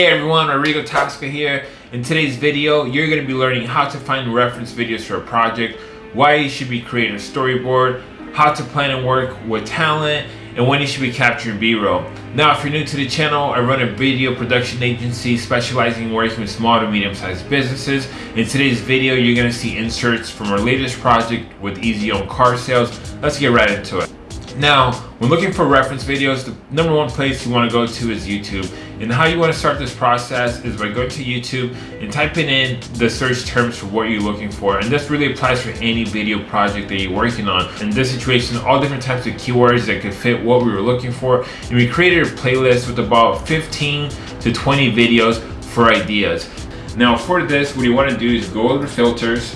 Hey everyone, Rodrigo Tosca here. In today's video, you're going to be learning how to find reference videos for a project, why you should be creating a storyboard, how to plan and work with talent, and when you should be capturing B-roll. Now, if you're new to the channel, I run a video production agency specializing in working with small to medium-sized businesses. In today's video, you're going to see inserts from our latest project with Easy Own Car Sales. Let's get right into it. Now, when looking for reference videos, the number one place you want to go to is YouTube. And how you want to start this process is by going to YouTube and typing in the search terms for what you're looking for. And this really applies for any video project that you're working on. In this situation, all different types of keywords that could fit what we were looking for. And we created a playlist with about 15 to 20 videos for ideas. Now for this, what you want to do is go over to filters.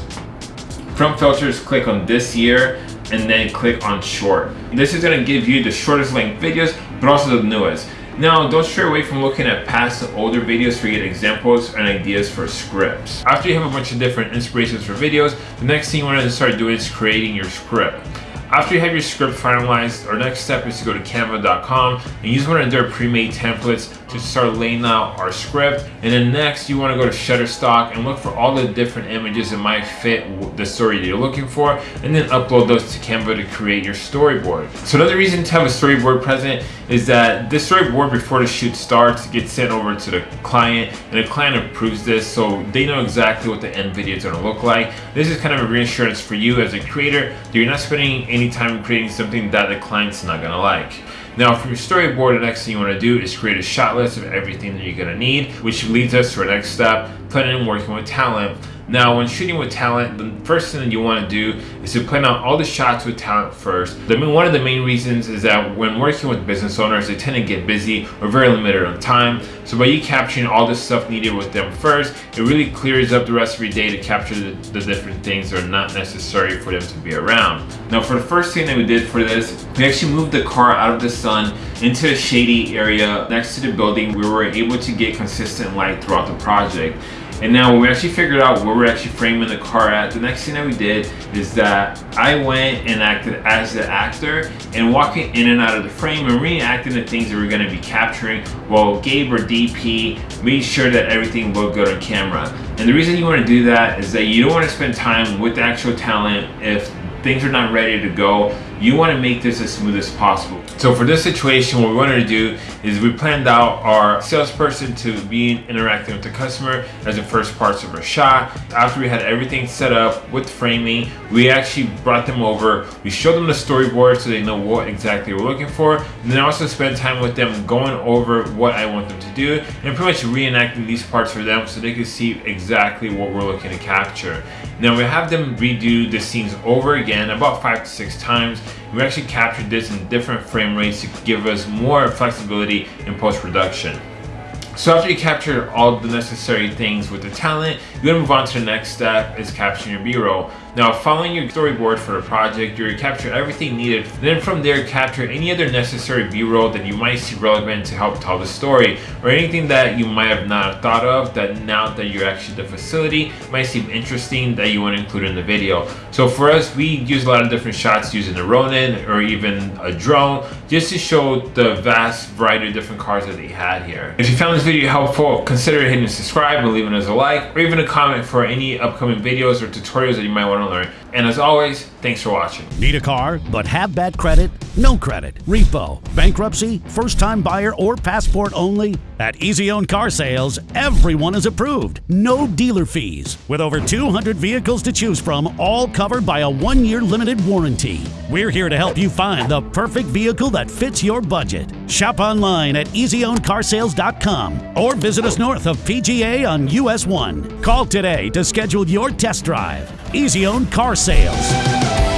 From filters, click on this year and then click on short. This is gonna give you the shortest length videos, but also the newest. Now, don't stray away from looking at past older videos to get examples and ideas for scripts. After you have a bunch of different inspirations for videos, the next thing you want to start doing is creating your script. After you have your script finalized, our next step is to go to canva.com and use one of their pre-made templates to start laying out our script. And then next, you wanna to go to Shutterstock and look for all the different images that might fit the story that you're looking for, and then upload those to Canva to create your storyboard. So another reason to have a storyboard present is that this storyboard before the shoot starts gets sent over to the client, and the client approves this so they know exactly what the end video is gonna look like. This is kind of a reassurance for you as a creator that you're not spending any time creating something that the client's not gonna like. Now from your storyboard, the next thing you want to do is create a shot list of everything that you're to need, which leads us to our next step, planning and working with talent. Now, when shooting with talent, the first thing that you want to do is to plan out all the shots with talent first. I mean, one of the main reasons is that when working with business owners, they tend to get busy or very limited on time. So by you capturing all the stuff needed with them first, it really clears up the rest of your day to capture the, the different things that are not necessary for them to be around. Now, for the first thing that we did for this, we actually moved the car out of the sun into a shady area next to the building. We were able to get consistent light throughout the project. And now when we actually figured out where we're actually framing the car at, the next thing that we did is that I went and acted as the actor and walking in and out of the frame and reenacting the things that we're gonna be capturing while Gabe or DP made sure that everything looked good on camera. And the reason you wanna do that is that you don't wanna spend time with the actual talent if things are not ready to go, you want to make this as smooth as possible. So for this situation, what we wanted to do is we planned out our salesperson to be interacting with the customer as the first parts of our shot. After we had everything set up with framing, we actually brought them over. We showed them the storyboard so they know what exactly we're looking for. And then also spend time with them going over what I want them to do and pretty much reenacting these parts for them so they can see exactly what we're looking to capture. Now we have them redo the scenes over again about five to six times. We actually captured this in different frame rates to give us more flexibility in post-production. So after you capture all the necessary things with the talent, you're gonna move on to the next step is capturing your B-roll. Now, following your storyboard for the project, you're capture everything needed. Then from there, capture any other necessary B-roll that you might see relevant to help tell the story, or anything that you might have not thought of that now that you're actually at the facility might seem interesting that you want to include in the video. So for us, we use a lot of different shots using a Ronin or even a drone, just to show the vast variety of different cars that they had here. If you found this video helpful, consider hitting subscribe and leaving us a like, or even a comment for any upcoming videos or tutorials that you might want And as always, thanks for watching. Need a car, but have bad credit? No credit, repo, bankruptcy, first time buyer, or passport only? At Easy Own Car Sales, everyone is approved. No dealer fees. With over 200 vehicles to choose from, all covered by a one year limited warranty. We're here to help you find the perfect vehicle that fits your budget. Shop online at easyowncarsales.com or visit us north of PGA on US 1. Call today to schedule your test drive. Easy Own Car Sales.